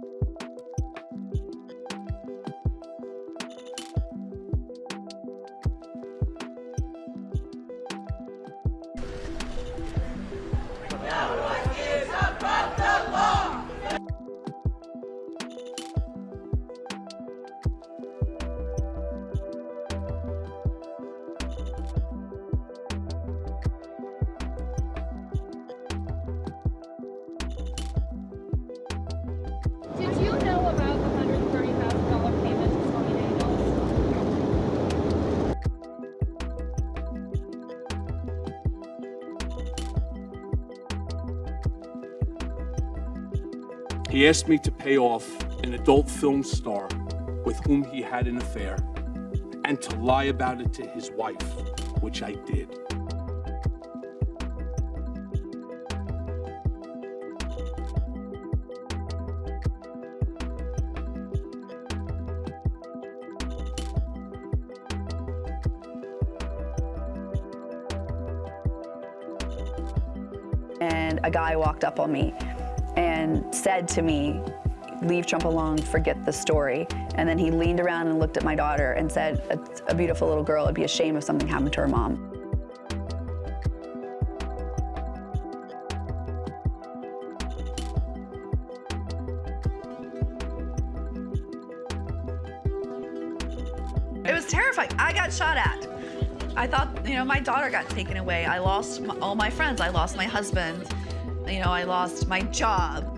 Did He asked me to pay off an adult film star with whom he had an affair and to lie about it to his wife, which I did. and a guy walked up on me and said to me, leave Trump alone, forget the story. And then he leaned around and looked at my daughter and said, a, beautiful little girl, it'd be a shame if something happened to her mom. It was terrifying. I got shot at. I thought, you know, my daughter got taken away. I lost all my friends. I lost my husband. You know, I lost my job.